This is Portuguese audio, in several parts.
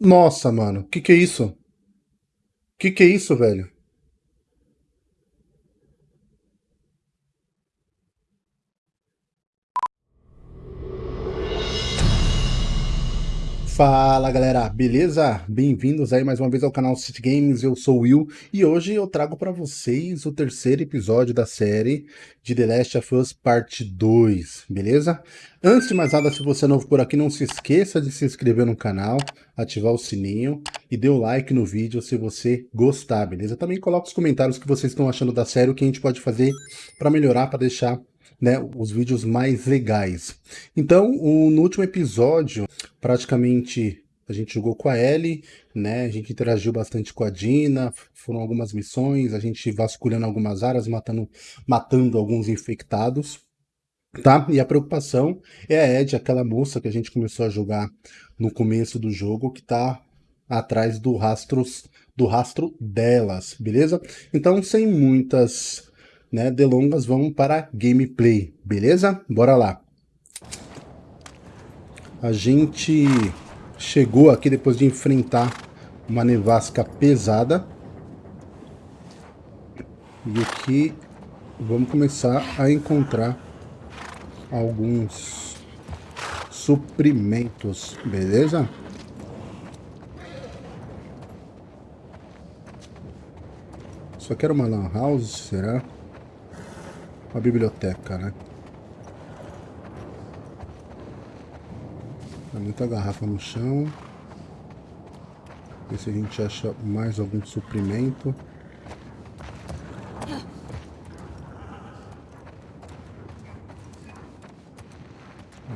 Nossa, mano, que que é isso? Que que é isso, velho? Fala galera, beleza? Bem-vindos aí mais uma vez ao canal City Games, eu sou o Will e hoje eu trago para vocês o terceiro episódio da série de The Last of Us Parte 2, beleza? Antes de mais nada, se você é novo por aqui, não se esqueça de se inscrever no canal, ativar o sininho e dê o like no vídeo se você gostar, beleza? Também coloque os comentários que vocês estão achando da série, o que a gente pode fazer para melhorar, para deixar né, os vídeos mais legais. Então, o, no último episódio, praticamente a gente jogou com a Ellie, né? A gente interagiu bastante com a Dina, foram algumas missões, a gente vasculhando algumas áreas, matando, matando alguns infectados, tá? E a preocupação é a Ed, aquela moça que a gente começou a jogar no começo do jogo, que tá atrás do rastros do rastro delas, beleza? Então, sem muitas né, delongas, vamos para gameplay, beleza? Bora lá. A gente chegou aqui depois de enfrentar uma nevasca pesada. E aqui vamos começar a encontrar alguns suprimentos, beleza? Só quero uma lan house, será? Uma biblioteca, né? Tem muita garrafa no chão. Ver se a gente acha mais algum suprimento.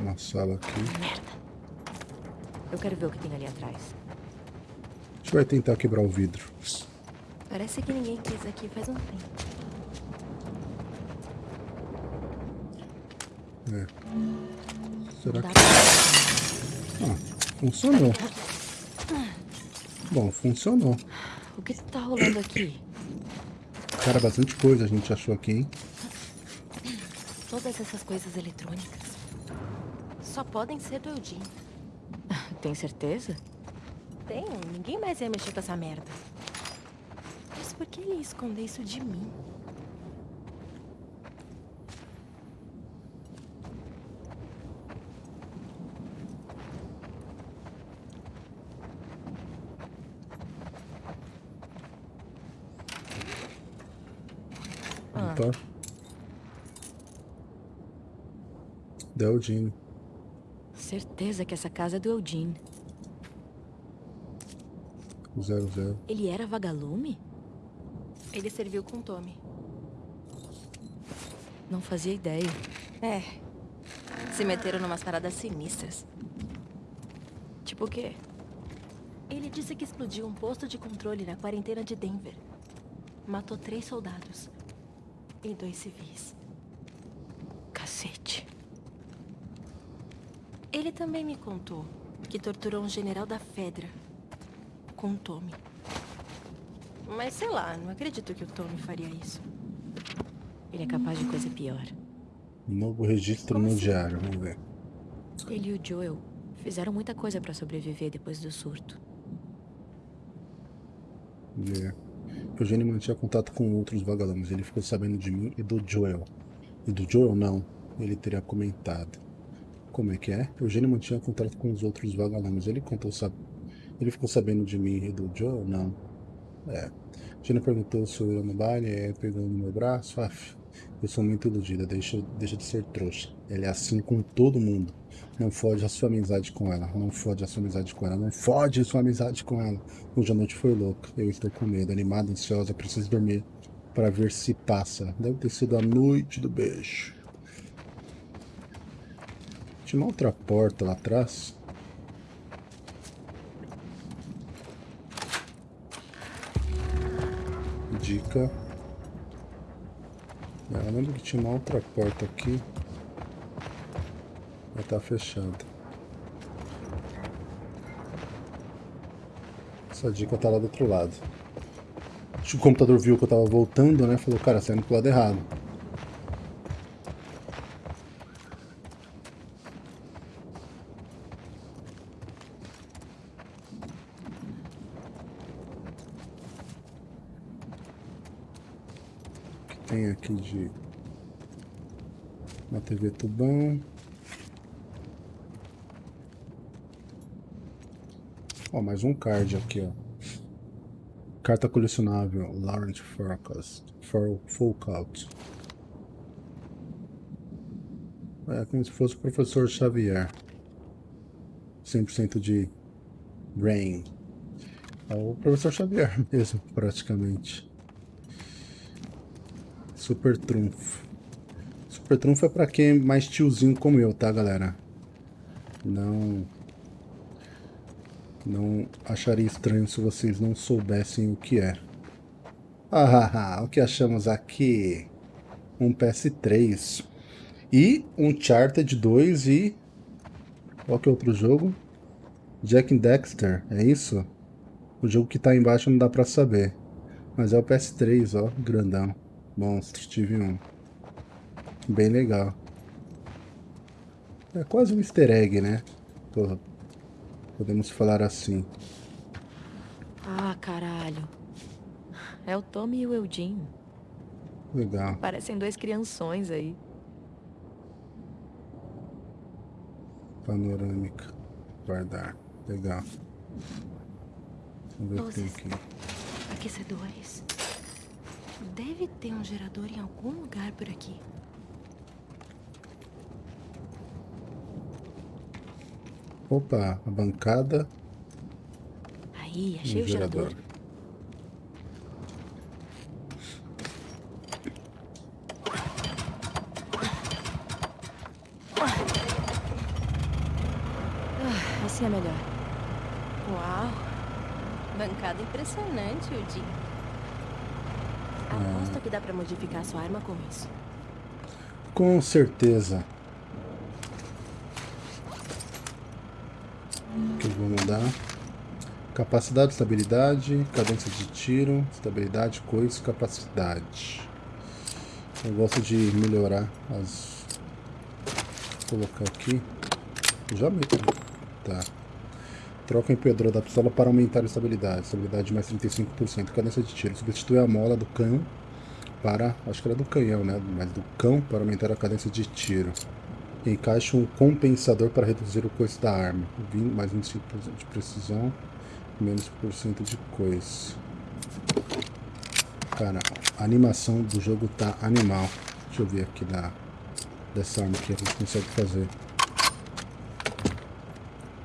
Uma sala aqui. Merda. Eu quero ver o que tem ali atrás. A gente vai tentar quebrar o vidro. Parece que ninguém quis aqui faz um tempo. Será que... Ah, funcionou. Bom, funcionou. O que tá rolando aqui? Cara, bastante coisa a gente achou aqui, hein? Todas essas coisas eletrônicas só podem ser do Eugene. Tem certeza? Tenho. Ninguém mais ia mexer com essa merda. Mas por que ele ia esconder isso de mim? Opa. Deldine. Certeza que essa casa é do Eugene. Zero, zero. Ele era vagalume? Ele serviu com Tommy. Não fazia ideia. É. Se meteram numas paradas sinistras. Tipo o quê? Ele disse que explodiu um posto de controle na quarentena de Denver. Matou três soldados. E dois civis. Cacete. Ele também me contou que torturou um general da Fedra. Com o Tommy. Mas sei lá, não acredito que o Tommy faria isso. Ele é capaz de coisa pior. Novo registro Como no assim? diário, vamos ver. Ele e o Joel fizeram muita coisa pra sobreviver depois do surto. É. Eugênio mantinha contato com outros vagalumes. Ele ficou sabendo de mim e do Joel. E do Joel, não. Ele teria comentado. Como é que é? Eugênio mantinha contato com os outros vagalumes. Ele contou, sab... Ele ficou sabendo de mim e do Joel? Não. É. Eugênio perguntou se eu ia no baile, é, pegando no meu braço. Aff, eu sou muito iludida, deixa, deixa de ser trouxa. Ele é assim com todo mundo. Não fode a sua amizade com ela. Não fode a sua amizade com ela. Não fode a sua amizade com ela. Hoje a noite foi louca. Eu estou com medo, animada, ansiosa, preciso dormir para ver se passa. Deve ter sido a noite do beijo. Tinha uma outra porta lá atrás. Dica. É, Eu lembro que tinha uma outra porta aqui. Ela tá fechada. Essa dica tá lá do outro lado. Acho que o computador viu que eu tava voltando, né? Falou, cara, saindo pro lado errado. Tem aqui de... Uma TV tubão. Ó, mais um card aqui, ó. Carta colecionável, Laurent Forecast, for Folkout. É como se fosse o professor Xavier. 100% de Rain. É o professor Xavier mesmo, praticamente. Super Trunfo. Super Trunfo é pra quem é mais tiozinho como eu, tá, galera? Não... Não acharia estranho se vocês não soubessem o que é. Ah, o que achamos aqui? Um PS3. E um Charted 2 e... Qual que é outro jogo? Jack and Dexter, é isso? O jogo que tá embaixo não dá pra saber. Mas é o PS3, ó, grandão. Monstro, tive um. Bem legal. É quase um easter egg, né? Podemos falar assim. Ah, caralho. É o Tommy e o Eudinho. Legal. Parecem dois crianções aí. Panorâmica. Guardar. Legal. Vamos ver o que tem aqui. Aquecedores. Deve ter um gerador em algum lugar por aqui. Opa, a bancada. Aí, achei o gerador. gerador. Ah, assim é melhor. Uau! Bancada impressionante, Udin. Aposto que dá pra modificar sua arma com isso. Com certeza. que eu vou mudar. Capacidade, estabilidade, cadência de tiro, estabilidade, coisa, capacidade. Eu gosto de melhorar as... Vou colocar aqui. Já meto. Tá. Troca empeador da pistola para aumentar a estabilidade. Estabilidade mais 35%. Cadência de tiro. Substitui a mola do canhão para... Acho que era do canhão, né? Mas do cão para aumentar a cadência de tiro. Encaixe um compensador para reduzir o coice da arma. Mais 25% de precisão, menos por cento de coice. Cara, a animação do jogo tá animal. Deixa eu ver aqui da, dessa arma que a gente consegue fazer.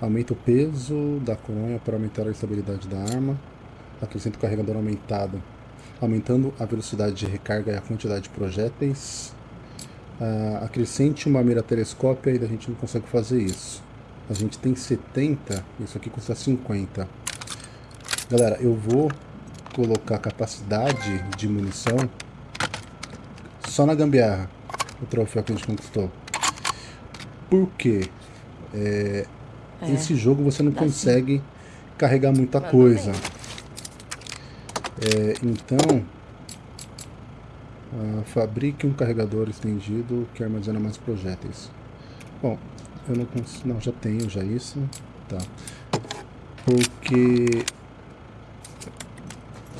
Aumenta o peso da coronha para aumentar a estabilidade da arma. Acrescenta o carregador aumentado, aumentando a velocidade de recarga e a quantidade de projéteis uh, acrescente uma mira telescópia e a gente não consegue fazer isso. A gente tem 70, isso aqui custa 50. Galera, eu vou colocar capacidade de munição só na gambiarra, o troféu que a gente conquistou. Por quê? É, é, esse jogo você não consegue sim. carregar muita coisa. É, então, Uh, fabrique um carregador estendido que armazena mais projéteis. Bom, eu não consigo... Não, já tenho já isso. Tá. Porque...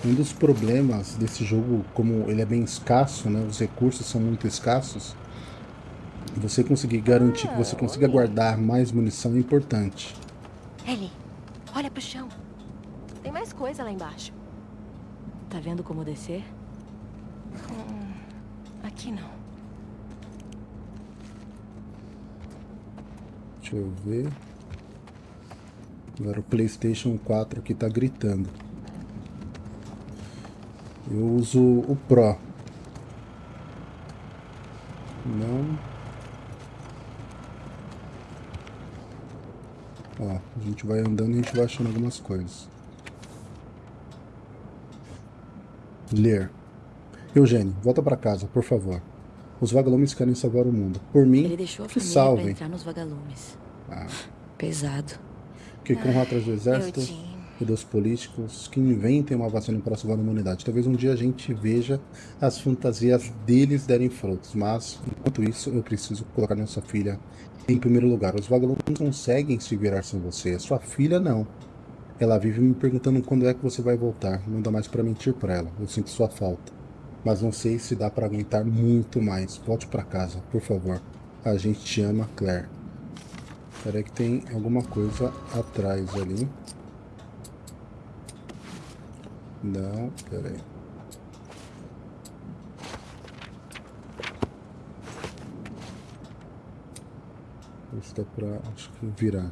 Um dos problemas desse jogo, como ele é bem escasso, né? Os recursos são muito escassos. Você conseguir garantir que você ah, consiga guardar mais munição é importante. Ellie, olha pro chão. Tem mais coisa lá embaixo. Tá vendo como descer? Hum. Aqui não. Deixa eu ver. Agora o Playstation 4 aqui tá gritando. Eu uso o Pro. Não. Ó, a gente vai andando e a gente vai achando algumas coisas. Ler. Eugênio, volta para casa, por favor. Os vagalumes querem salvar o mundo. Por mim, Ele deixou a que salvem. Entrar nos vagalumes. Ah. Pesado. Que corram atrás do exército e dos políticos que inventem uma vacina para salvar a humanidade. Talvez um dia a gente veja as fantasias deles derem frutos. Mas, enquanto isso, eu preciso colocar nossa filha em primeiro lugar. Os vagalumes não conseguem se virar sem você. Sua filha, não. Ela vive me perguntando quando é que você vai voltar. Não dá mais para mentir para ela. Eu sinto sua falta. Mas não sei se dá para aguentar muito mais. Volte para casa, por favor. A gente te ama, Claire. Espera que tem alguma coisa atrás ali. Não, peraí. Isso dá pra, acho que virar.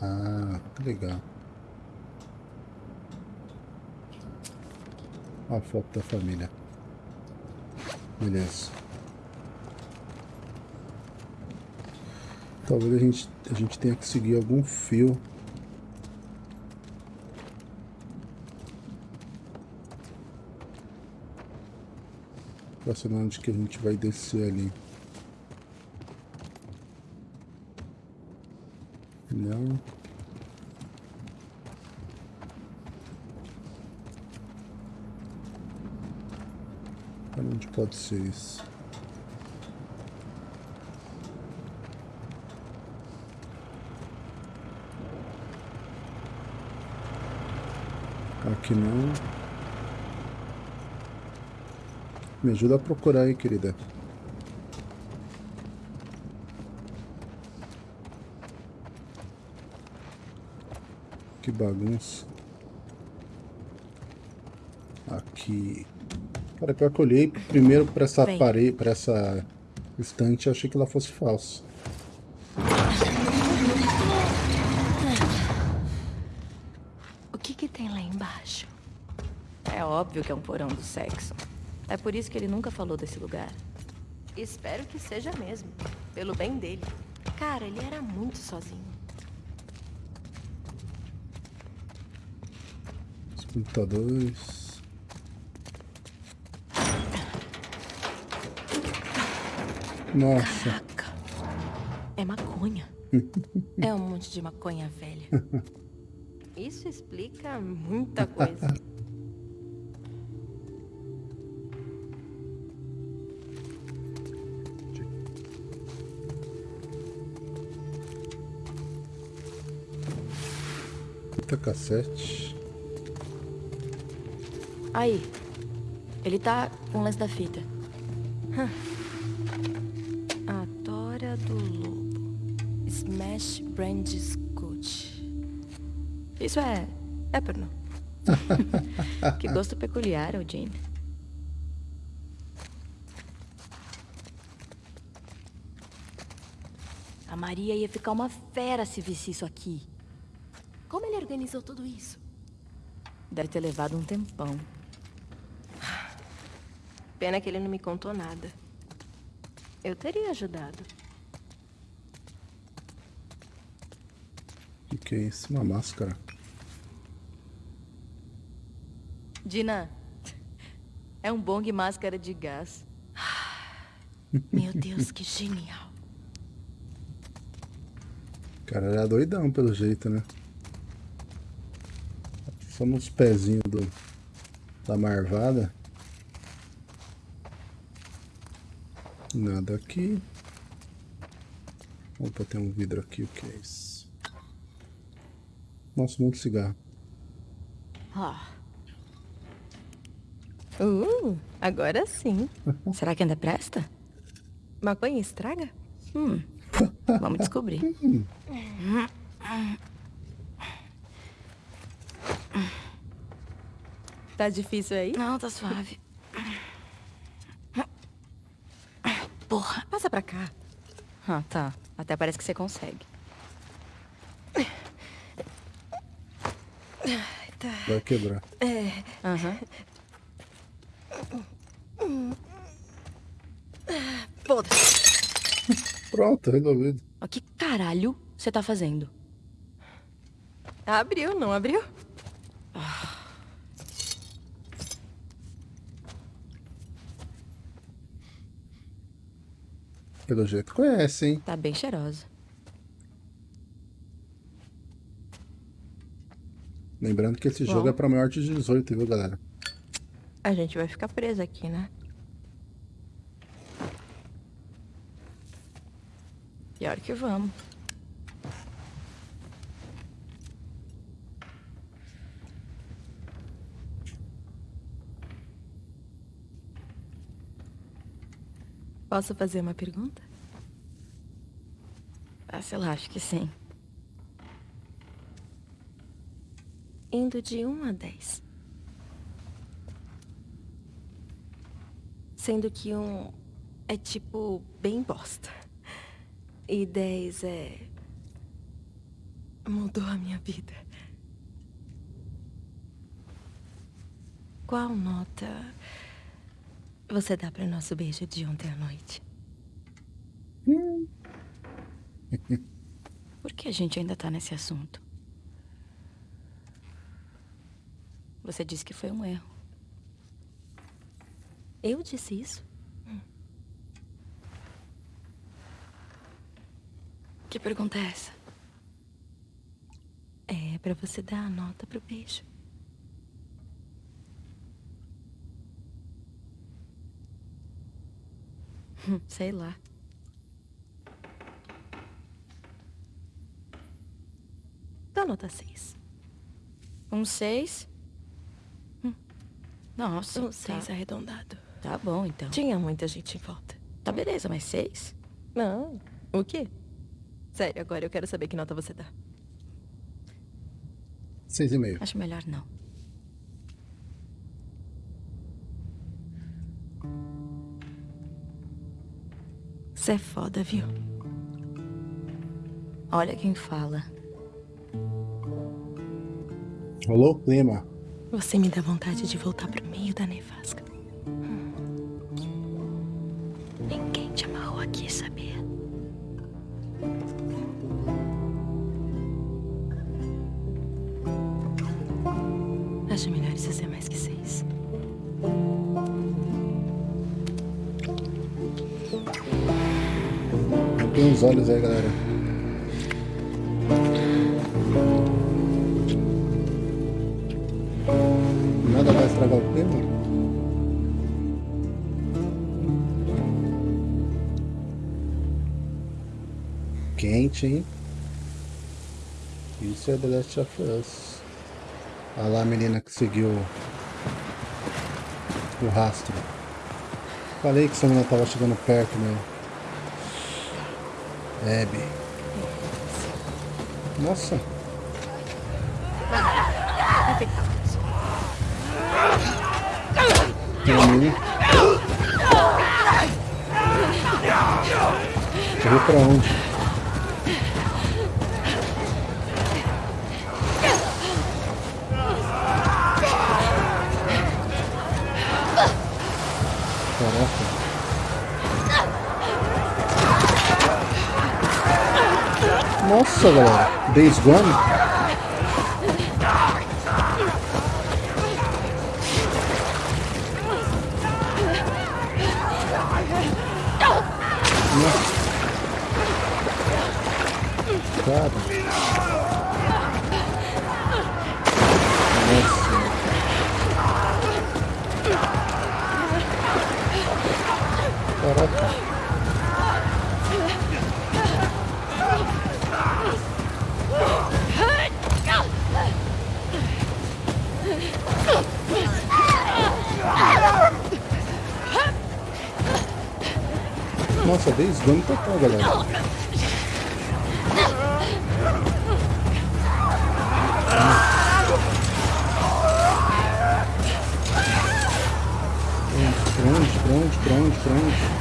Ah, que legal. a foto da família. Beleza. Talvez a gente, a gente tenha que seguir algum fio. Pra saber onde que a gente vai descer ali. Não. Onde pode ser isso? Aqui não. Me ajuda a procurar aí, querida. Bagunça. Aqui. Cara, pior que eu olhei primeiro pra essa parede, pra essa estante, achei que ela fosse falsa. O que que tem lá embaixo? É óbvio que é um porão do sexo. É por isso que ele nunca falou desse lugar. Espero que seja mesmo. Pelo bem dele. Cara, ele era muito sozinho. Os computadores... Nossa. Caraca. É maconha. é um monte de maconha velha. Isso explica muita coisa. Fita cassete. Aí. Ele tá com o lance da fita. Hum. Do Lobo. Smash Brand Scotch. Isso é... é porno. que gosto peculiar, Jane. A Maria ia ficar uma fera se visse isso aqui. Como ele organizou tudo isso? Deve ter levado um tempão. Pena que ele não me contou nada. Eu teria ajudado. O que é isso? Uma máscara. Dina, é um bong máscara de gás. Meu Deus, que genial. O cara era doidão pelo jeito, né? Só nos pezinhos do, da marvada. Nada aqui. Opa, tem um vidro aqui, o que é isso? Nossa, muito cigarro. Ah. Uh, agora sim. Será que ainda presta? Maconha estraga? Hum, vamos descobrir. Tá difícil aí? Não, tá suave. Porra. Passa pra cá. Ah, tá. Até parece que você consegue. Tá. Vai quebrar. É. Aham. Uhum. Foda-se. Pronto, resolvido. O que caralho você tá fazendo? Abriu, não abriu? Pelo jeito conhece, hein? Tá bem cheirosa. Lembrando que esse Bom. jogo é pra maior de 18, viu, galera? A gente vai ficar preso aqui, né? Pior que vamos. Posso fazer uma pergunta? Ah, sei lá, acho que sim. Indo de 1 a 10. Sendo que um é tipo bem bosta. E 10 é. mudou a minha vida. Qual nota você dá para nosso beijo de ontem à noite? Por que a gente ainda tá nesse assunto? Você disse que foi um erro. Eu disse isso? Que pergunta é essa? É pra você dar a nota pro beijo. Sei lá. Dá nota 6. Um seis? Hum. Nossa, Um tá, 6 arredondado. tá bom então. Tinha muita gente em volta. Tá beleza, mas seis? Não. O quê? Sério, agora eu quero saber que nota você dá. Seis e meio. Acho melhor não. Você é foda, viu? Olha quem fala. Rolou o clima. Você me dá vontade de voltar pro meio da nevasca. Ninguém Tem os olhos aí, galera. Nada vai estragar o clima? Quente, hein? Isso é The Last of Us. Olha lá a menina que seguiu o rastro. Falei que essa menina tava chegando perto, meu. Abby. Nossa. Caminho. Correu pra onde? Nossa, galera. Days Gone? Nossa. Cara. Nossa. Caraca. Days Gone total, galera. Pra onde, pra onde, onde, onde?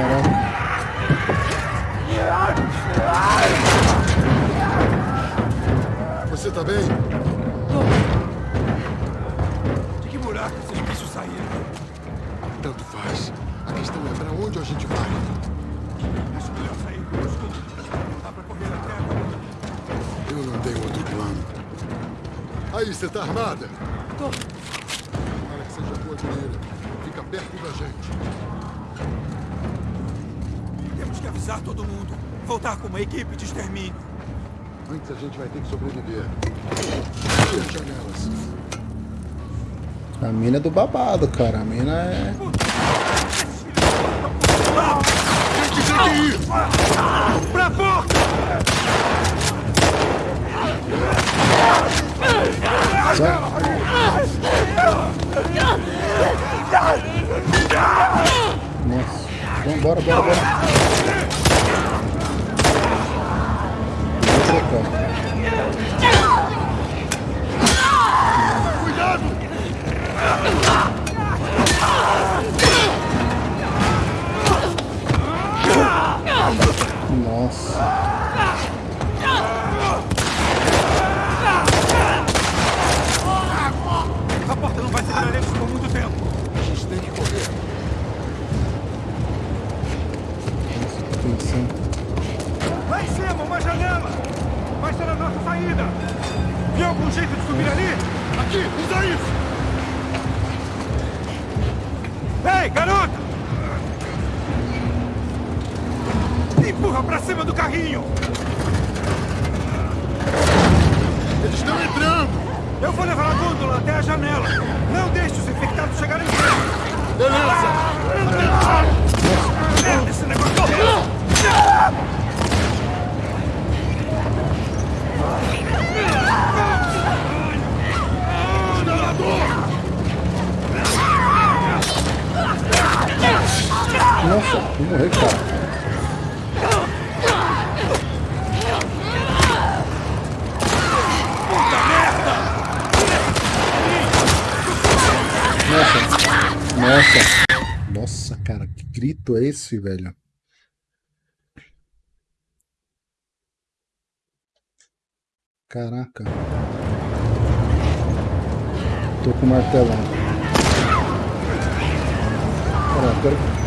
Caraca. Você tá bem? De que buraco esses bichos saíram? Tanto faz. A questão é pra onde a gente vai. Acho melhor sair escudo. Não dá pra correr até agora. Eu não tenho outro plano. Aí, você tá armada? Tô. Para que seja boa guerreira. Fica perto da gente. Avisar todo mundo. Voltar com uma equipe de extermínio. Antes a gente vai ter que sobreviver. As janelas? A mina é do babado, cara. A mina é. Tem que ter que ir! Pra porta! Nossa. Vambora, bora, bora. Trocar. Cuidado! Nossa. A porta não vai segurar eles por muito tempo. A gente tem que correr. Nossa, que tensão. Lá em uma janela! Vai ser a nossa saída! Viu algum jeito de subir ali? Aqui, usa isso! Ei, garota! Empurra pra cima do carrinho! Eles estão entrando! Eu vou levar a gôndola até a janela. Não deixe os infectados chegarem perto. Beleza! Merda, esse negócio! Nossa, vou morrer, cara. Nossa. Nossa. Nossa, cara, que grito é esse, velho? Caraca. Tô com martelão. Caraca,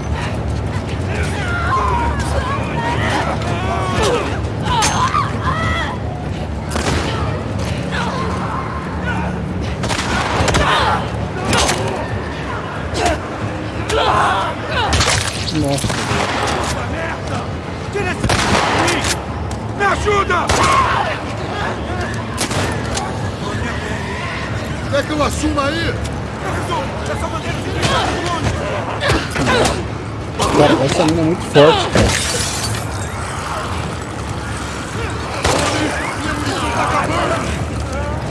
cara, essa mina é muito forte, cara.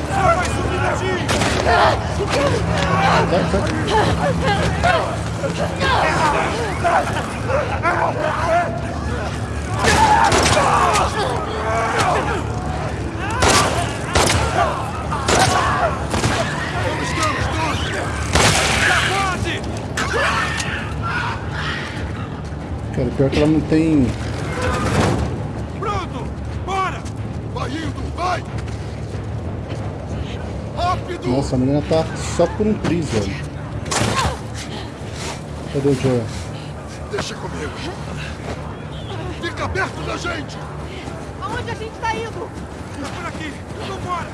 Só vai subir daqui! Vai. Pode! Cara, pior que ela não tem. Pronto! Bora! Vai indo, vai! Rápido! Nossa, a menina tá só por um triz, velho. Cadê o Joel? Deixa comigo. Fica perto da gente! Aonde a gente tá indo? Tá por aqui! Vambora!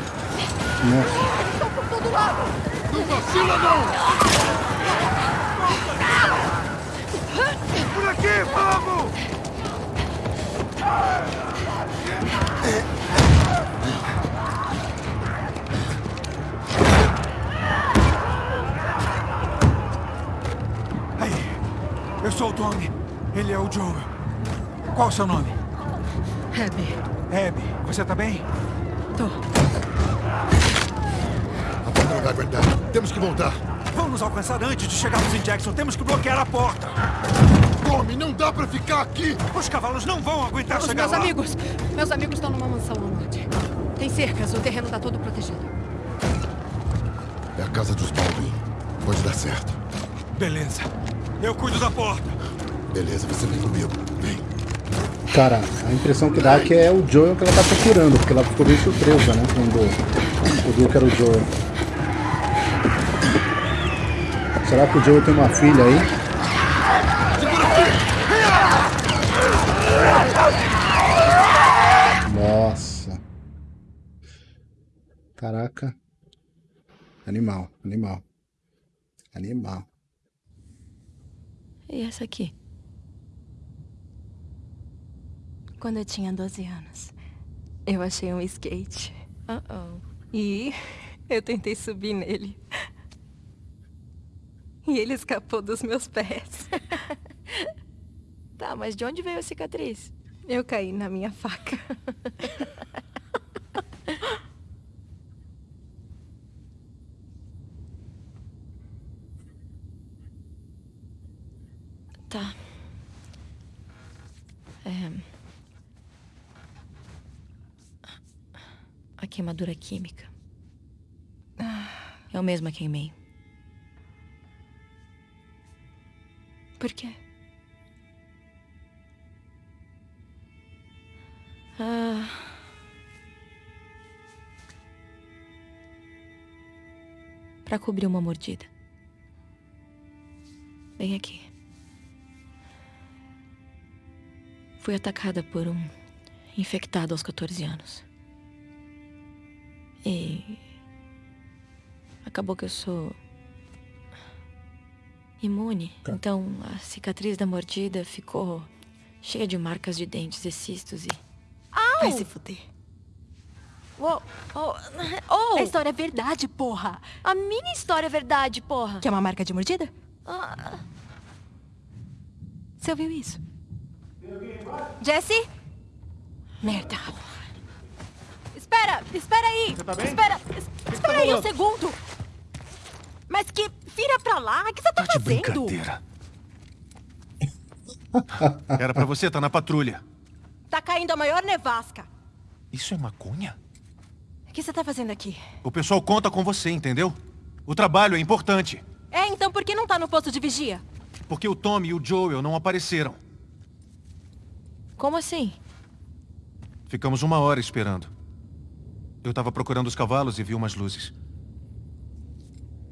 Nossa, Estão por todo lado! Não vacila, não! Por aqui, vamos! Sou o Tommy. Ele é o Joel. Qual o seu nome? Abby, Abby. Você tá bem? tô. A porta não vai aguentar. Temos que voltar. Vão nos alcançar antes de chegarmos em Jackson. Temos que bloquear a porta. Tommy, não dá pra ficar aqui! Os cavalos não vão aguentar Os chegar meus lá. amigos! Meus amigos estão numa mansão no norte. Tem cercas, o terreno tá todo protegido. É a casa dos Baldwin. Pode dar certo. Beleza. Eu cuido da porta. Beleza, você vem comigo. Vem. Cara, a impressão que dá é que é o Joel que ela tá procurando, porque ela ficou bem surpresa, né? Quando o Duke era o Joel. Será que o Joel tem uma filha aí? Nossa. Caraca. Animal, animal. Animal. E essa aqui? Quando eu tinha 12 anos, eu achei um skate. Uh -oh. E eu tentei subir nele. E ele escapou dos meus pés. tá, mas de onde veio a cicatriz? Eu caí na minha faca. tá. É... A queimadura química. Eu mesma queimei. Por quê? Ah. Para cobrir uma mordida. Bem aqui. Fui atacada por um infectado aos 14 anos. E acabou que eu sou imune. Tá. Então a cicatriz da mordida ficou cheia de marcas de dentes e cistos e. Vai se fuder. Uou, oh, oh, A história é verdade, porra. a minha história é verdade, porra. Quer uma marca de mordida? Ah, Você ouviu isso? Jesse? Merda. Espera, espera aí. Você tá bem? Espera, es- espera aí um segundo. Mas que vira pra lá, o que você tá, Tá de fazendo? brincadeira. Era pra você estar na patrulha. Tá caindo a maior nevasca. Isso é maconha? O que você tá fazendo aqui? O pessoal conta com você, entendeu? O trabalho é importante. É, então por que não tá no posto de vigia? Porque o Tommy e o Joel não apareceram. Como assim? Ficamos uma hora esperando. Eu tava procurando os cavalos e vi umas luzes.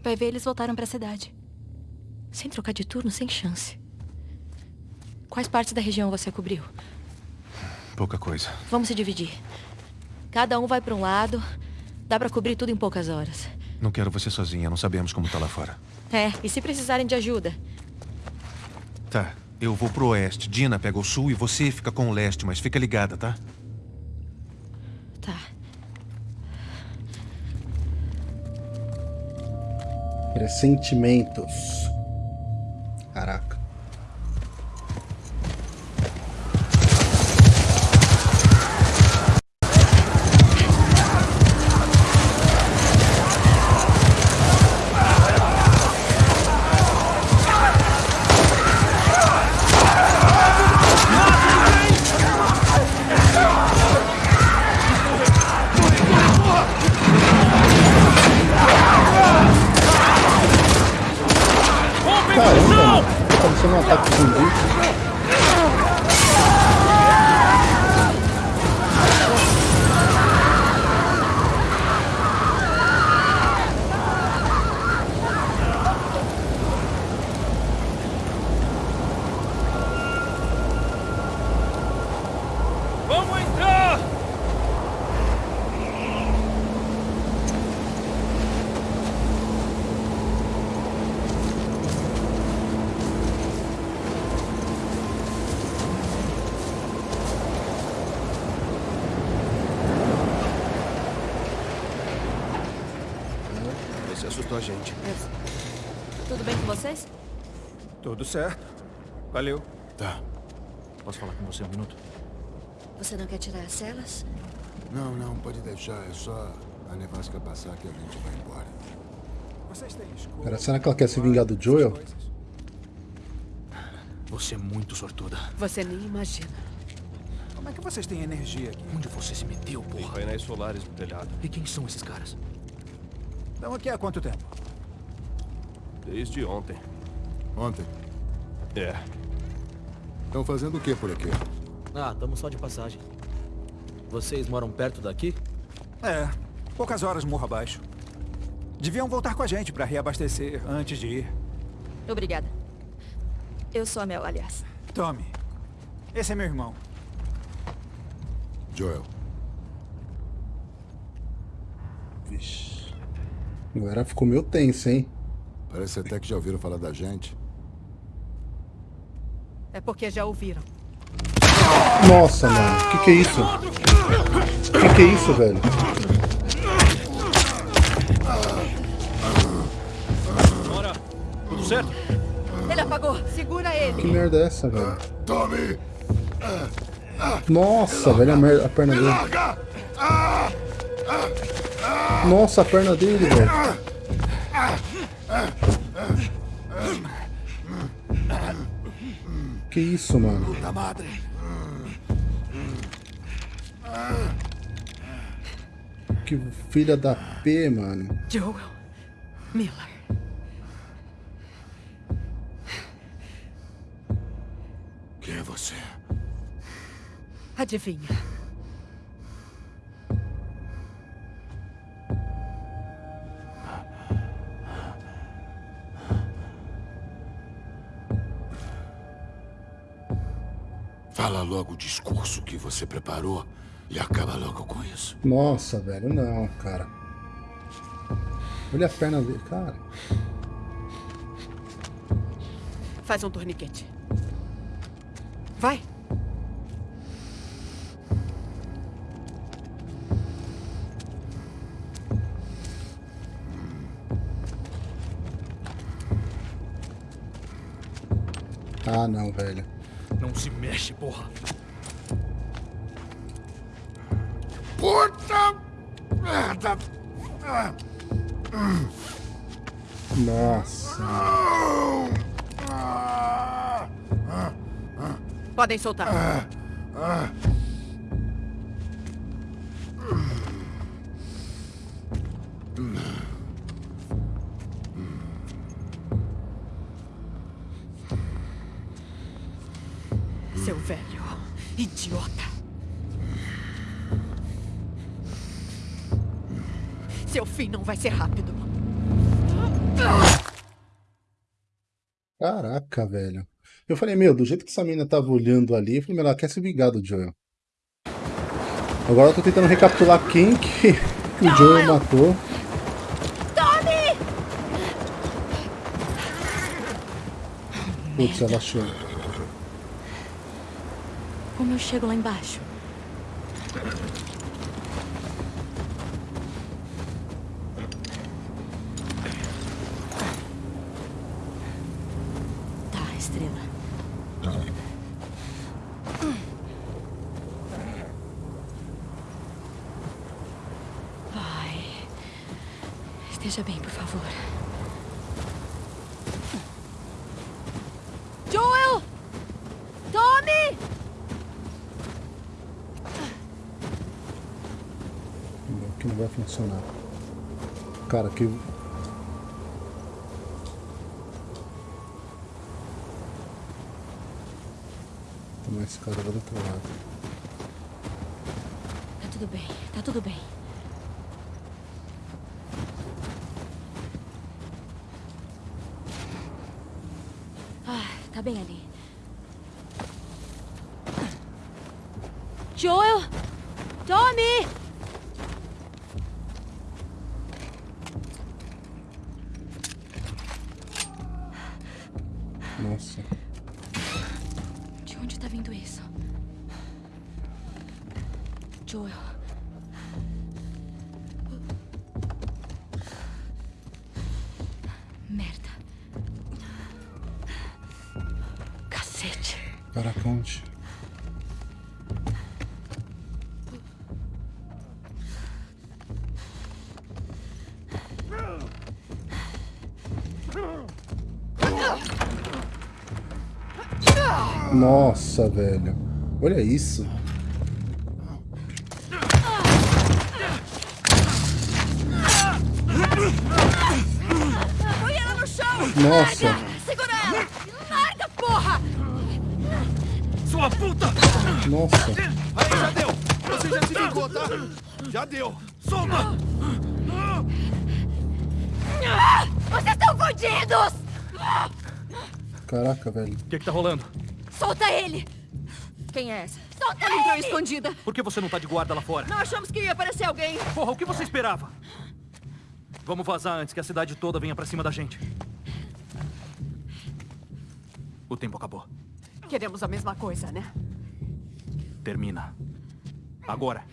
Vai ver, eles voltaram pra cidade. Sem trocar de turno, sem chance. Quais partes da região você cobriu? Pouca coisa. Vamos se dividir. Cada um vai pra um lado. Dá pra cobrir tudo em poucas horas. Não quero você sozinha, não sabemos como tá lá fora. É, e se precisarem de ajuda? Tá, eu vou pro oeste. Dina pega o sul e você fica com o leste, mas fica ligada, tá? Tá. Pressentimentos. Caraca. Tirar as celas? Não, não, pode deixar. É só a nevasca passar que a gente vai embora. Vocês têm escola. Cara, será que ela quer se vingar do Joel? Você é muito sortuda. Você nem imagina. Como é que vocês têm energia aqui? Onde você se meteu, Tem porra? painéis solares no telhado. E quem são esses caras? Estão aqui há quanto tempo? Desde ontem. Ontem. É. Estão fazendo o que por aqui? Ah, estamos só de passagem. Vocês moram perto daqui? É, poucas horas morro abaixo. Deviam voltar com a gente pra reabastecer antes de ir. Obrigada. Eu sou a Mel, aliás. Tommy, esse é meu irmão. Joel. Vixe. Agora ficou meio tenso, hein? Parece até que já ouviram falar da gente. É porque já ouviram. Nossa, mano. Que que é isso? Que que é isso, velho? Bora! Tudo certo? Ele apagou. Segura ele. Que merda é essa, velho? Tommy! Nossa, velho, a, mer- a perna dele. Nossa, a perna dele, velho. Que isso, mano? Da madre! Que filha da P, mano. Joel. Miller. Quem é você? Adivinha. Fala logo o discurso que você preparou e acaba logo com isso. Nossa, velho, não, cara. Olha a perna dele, cara. Faz um torniquete. Vai. Ah, não, velho. Não se mexe, porra. Nossa. Podem soltar. Seu Caraca, velho. Eu falei, meu, do jeito que essa mina tava olhando ali, eu falei, meu, ela quer se vingar do Joel. Agora eu tô tentando recapitular quem que, que o Joel matou. Putz, ela achou. Como eu chego lá embaixo? Tá, estrela. Vai. Esteja bem, por favor. Joel! Tommy! Meu, que não vai funcionar. Cara, que. Uma escada lá do outro lado. Tá tudo bem, tá tudo bem. Nossa, velho. Olha isso. Põe ela no chão! Nossa! Larga! Segura ela! Larga, porra! Sua puta! Nossa! Aí, já deu! Você já se ligou, tá? Já deu! Solta! Vocês estão fodidos! Caraca, velho. O que, que tá rolando? Solta ele! Quem é essa? Solta Ela entrou ele! escondida. Por que você não tá de guarda lá fora? Não achamos que ia aparecer alguém. Porra, o que você esperava? Vamos vazar antes que a cidade toda venha pra cima da gente. O tempo acabou. Queremos a mesma coisa, né? Termina. Agora.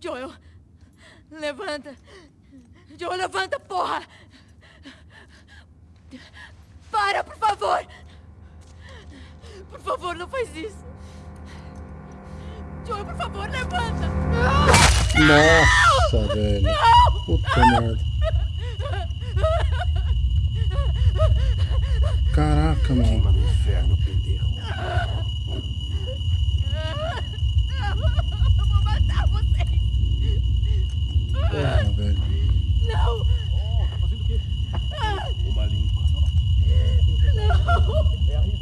Joel, levanta. Joel, levanta, porra! Para, por favor! Por favor, não faz isso. Joel, por favor, levanta! Nossa, velho. Puta merda. Caraca, mano. no inferno, pendejo. Eu vou matar vocês! Porra, velho. Não! Uma limpa.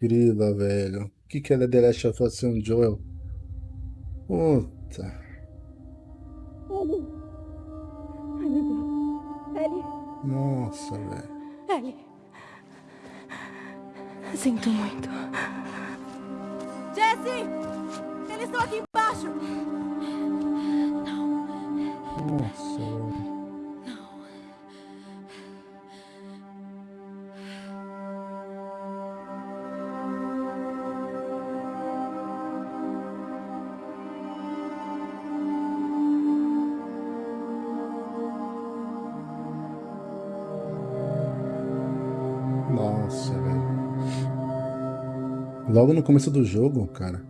grila, velho. O que que é The Last of Us sem Joel? Puta. Nossa, velho. Ellie. Sinto muito. Jesse! Eles estão aqui embaixo! Nossa, velho. Logo no começo do jogo, cara.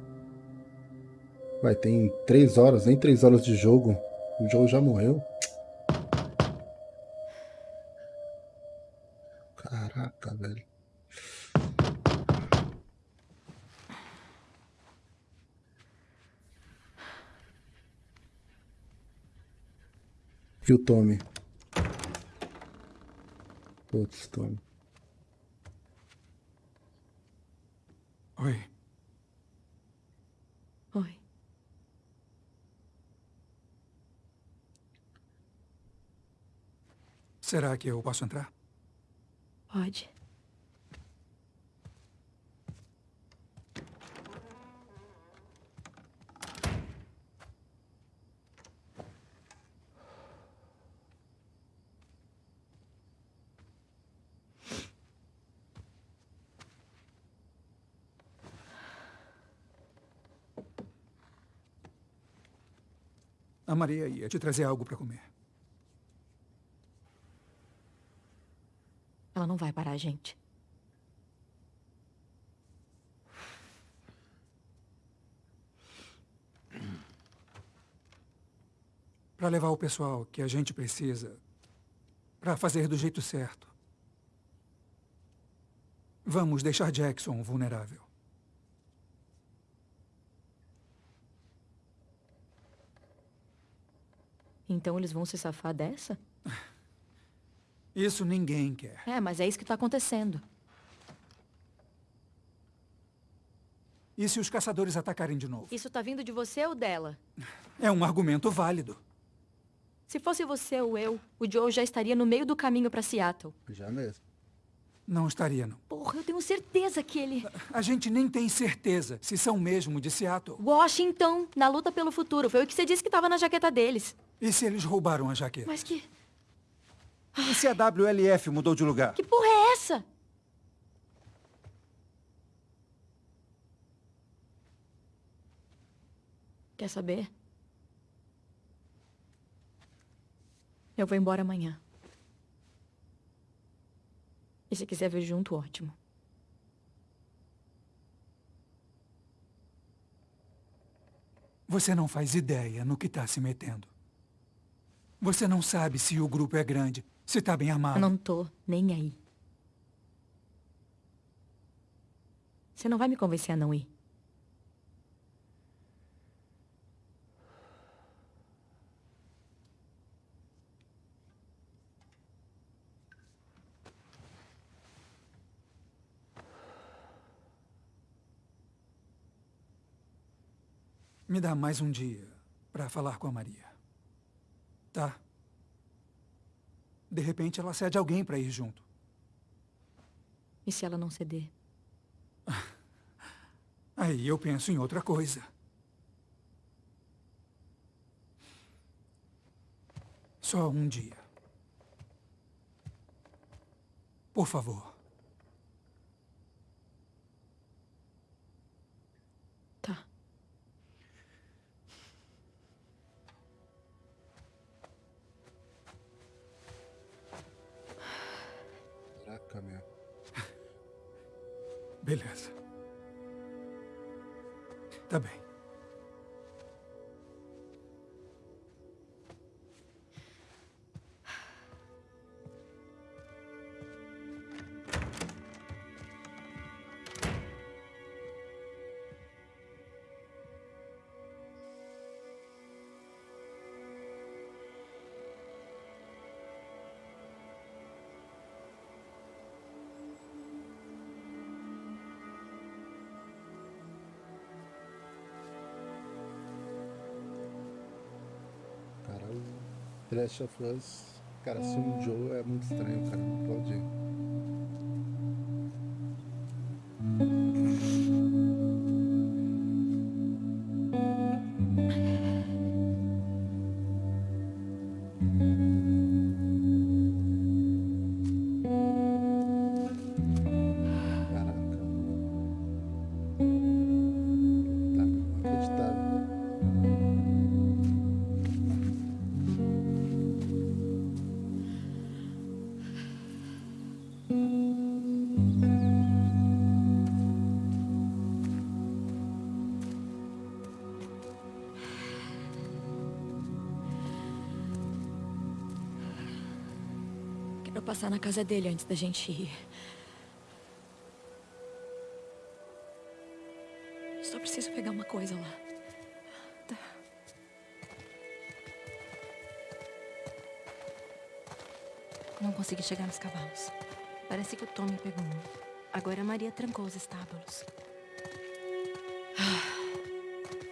Vai, tem três horas, nem três horas de jogo. O jogo já morreu. Caraca, velho. E o Tommy? Putz, Tommy. Oi. Oi. Será que eu posso entrar? Pode. A Maria ia te trazer algo para comer. Ela não vai parar a gente. Para levar o pessoal que a gente precisa para fazer do jeito certo. Vamos deixar Jackson vulnerável. Então eles vão se safar dessa? Isso ninguém quer. É, mas é isso que tá acontecendo. E se os caçadores atacarem de novo? Isso tá vindo de você ou dela? É um argumento válido. Se fosse você ou eu, o Joe já estaria no meio do caminho pra Seattle. Já mesmo. Não estaria, não. Porra, eu tenho certeza que ele... A gente nem tem certeza se são mesmo de Seattle. Washington, na luta pelo futuro. Foi o que você disse que tava na jaqueta deles. E se eles roubaram a jaqueta? Mas que... E se a WLF mudou de lugar? Que porra é essa? Quer saber? Eu vou embora amanhã. E se quiser vir junto, ótimo. Você não faz ideia no que está se metendo. Você não sabe se o grupo é grande, se está bem armado. Eu não tô nem aí. Você não vai me convencer a não ir. Me dá mais um dia para falar com a Maria. Tá? De repente ela cede alguém para ir junto. E se ela não ceder? Aí eu penso em outra coisa. Só um dia. Por favor. Beleza. Tá bem. The Last of Us. Cara, se um Joe é muito estranho, cara. Não pode. Passar na casa dele antes da gente ir. Só preciso pegar uma coisa lá. Não consegui chegar nos cavalos. Parece que o Tommy pegou um. Agora a Maria trancou os estábulos.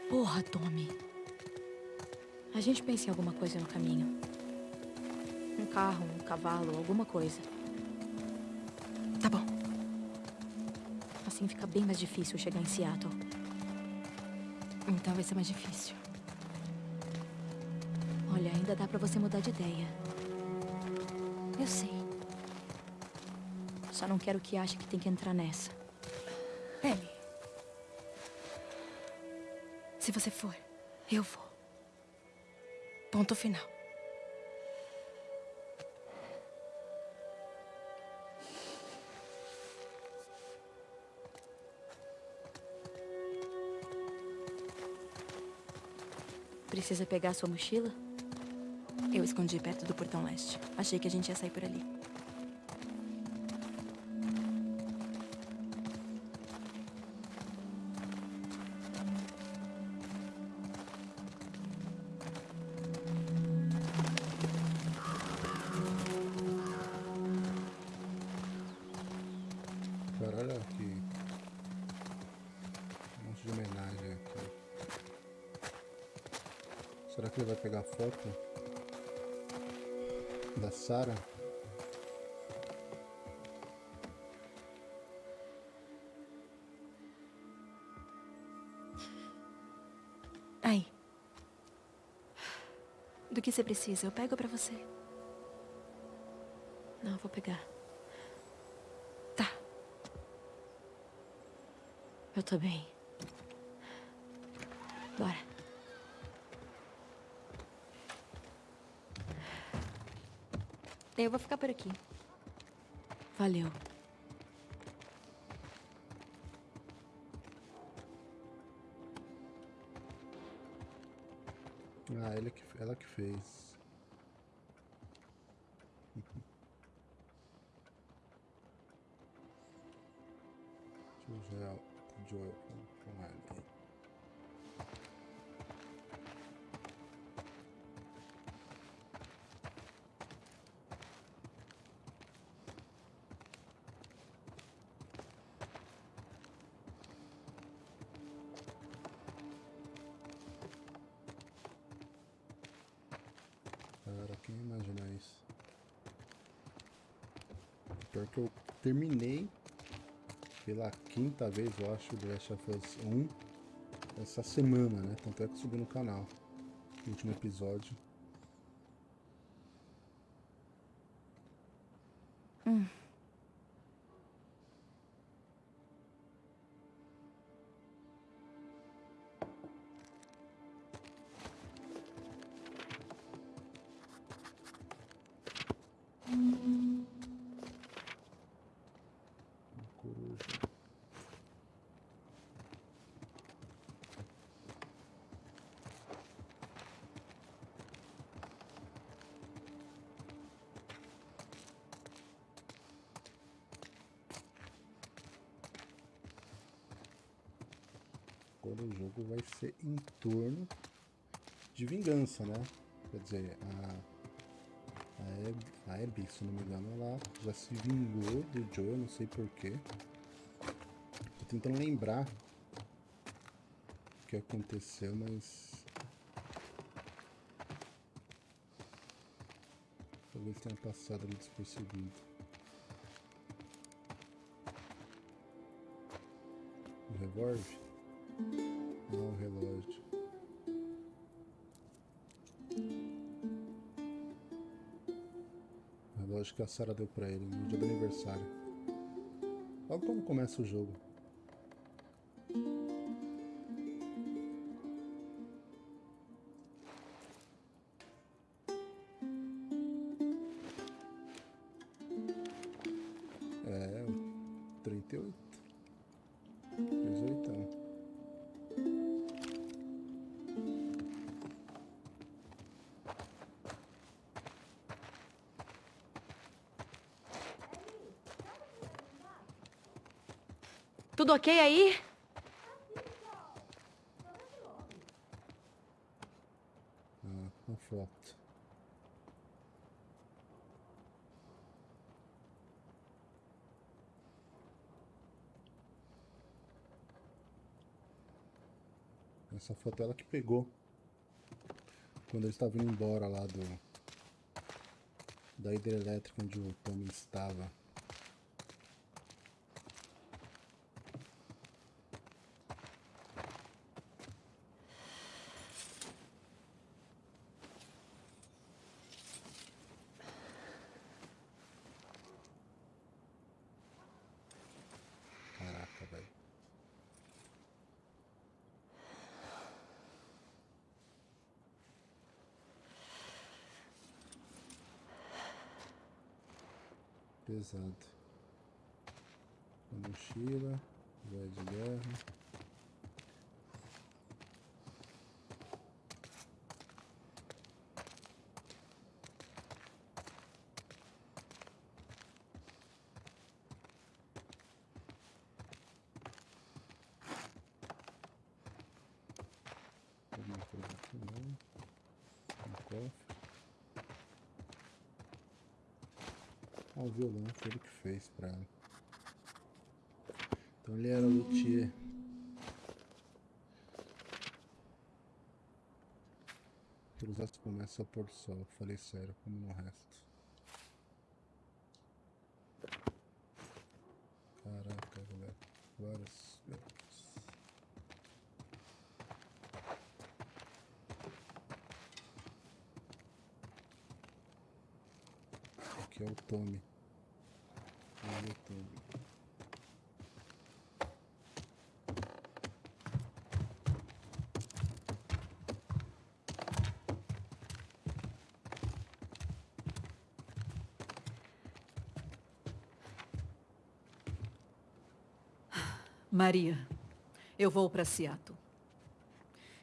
Porra, Tommy. A gente pensa em alguma coisa no caminho. Carro, um cavalo, alguma coisa. Tá bom. Assim fica bem mais difícil chegar em Seattle. Então vai ser mais difícil. Olha, ainda dá pra você mudar de ideia. Eu sei. Só não quero que ache que tem que entrar nessa. Ellie. Se você for, eu vou. Ponto final. Precisa pegar sua mochila? Eu escondi perto do portão leste. Achei que a gente ia sair por ali. Você precisa? Eu pego pra você. Não, eu vou pegar. Tá. Eu tô bem. Bora. Eu vou ficar por aqui. Valeu. Que, ela que fez. Joel, Joel com, com Pior que eu terminei pela quinta vez, eu acho, The Last of Us 1 essa semana, né? Tanto é que subi no canal. Último episódio. Ser em torno de vingança, né? Quer dizer, a a Abby, se não me engano, ela já se vingou do Joe, não sei porquê. Tô tentando lembrar o que aconteceu, mas... Talvez tenha passado ali despercebido. O revólver? Que a Sarah deu pra ele no dia do aniversário. Logo quando começa o jogo. Ok aí? Ah, foto. Essa foto ela que pegou quando eles estavam indo embora lá do da hidrelétrica onde o Tommy estava. Caraca, velho. Pesado. A mochila, vai de guerra. Alguma coisa aqui não. Um cofre. Ah, o violão foi ele que fez pra ela. Então ele era luthier. Pelos astros começa a pôr sol. Falei sério, como no resto. Caraca, galera. Vários. Meu Deus. Aqui é o Tommy. Olha o Tommy. Maria, eu vou para Seattle.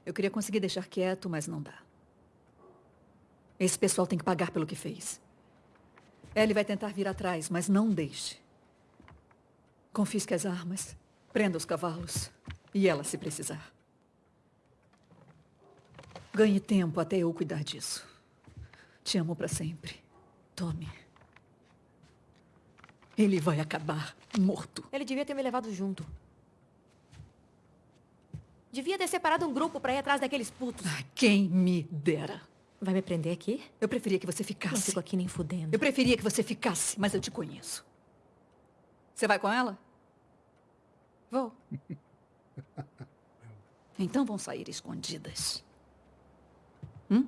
Eu queria conseguir deixar quieto, mas não dá. Esse pessoal tem que pagar pelo que fez. Ellie vai tentar vir atrás, mas não deixe. Confisque as armas, prenda os cavalos e ela se precisar. Ganhe tempo até eu cuidar disso. Te amo para sempre. Tome. Ele vai acabar morto. Ele devia ter me levado junto. Devia ter separado um grupo pra ir atrás daqueles putos. Ah, quem me dera. Vai me prender aqui? Eu preferia que você ficasse. Não fico aqui nem fudendo. Eu preferia que você ficasse, mas eu te conheço. Você vai com ela? Vou. então vão sair escondidas. Hum?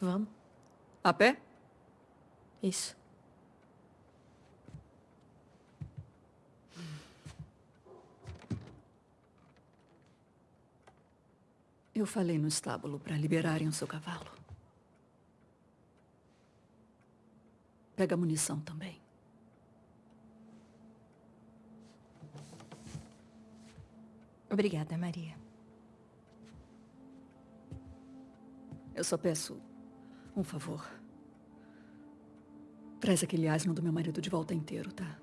Vamos. A pé? Isso. Eu falei no estábulo para liberarem o seu cavalo. Pega a munição também. Obrigada, Maria. Eu só peço um favor. Traz aquele asno do meu marido de volta inteiro, tá?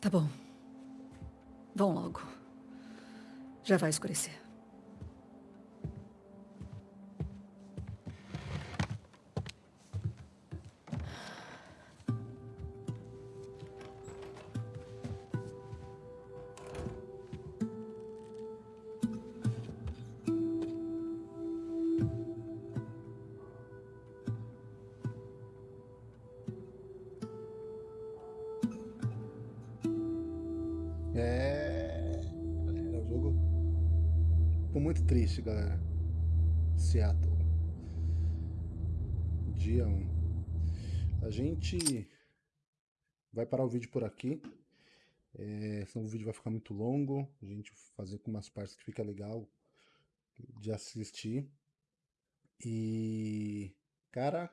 Tá bom. Vão logo. Já vai escurecer. Muito triste, galera. Seattle. Dia 1. A gente vai parar o vídeo por aqui. É, senão o vídeo vai ficar muito longo. A gente fazer com umas partes que fica legal de assistir. E. Cara,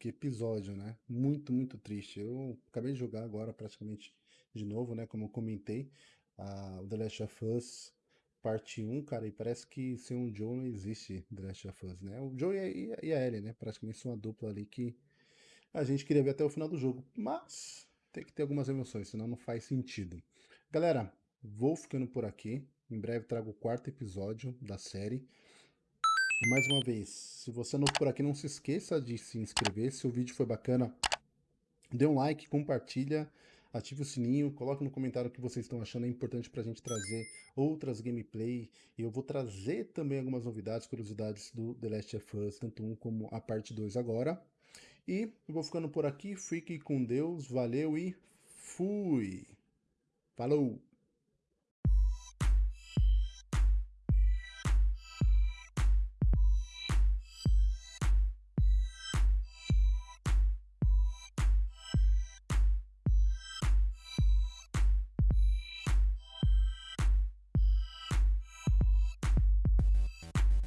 que episódio, né? Muito, muito triste. Eu acabei de jogar agora praticamente de novo, né? Como eu comentei, a, The Last of Us parte 1, cara, e parece que sem o Joe não existe The Last of Us, né? O Joe e a, e a Ellie, né? Praticamente são uma dupla ali que a gente queria ver até o final do jogo, mas tem que ter algumas emoções, senão não faz sentido. Galera, vou ficando por aqui. Em breve trago o quarto episódio da série. Mais uma vez, se você é novo por aqui, não se esqueça de se inscrever. Se o vídeo foi bacana, dê um like, compartilha, ative o sininho, coloque no comentário o que vocês estão achando. É importante para a gente trazer outras gameplay. E eu vou trazer também algumas novidades, curiosidades do The Last of Us, tanto um como a parte 2 agora. E eu vou ficando por aqui. Fique com Deus, valeu e fui! Falou!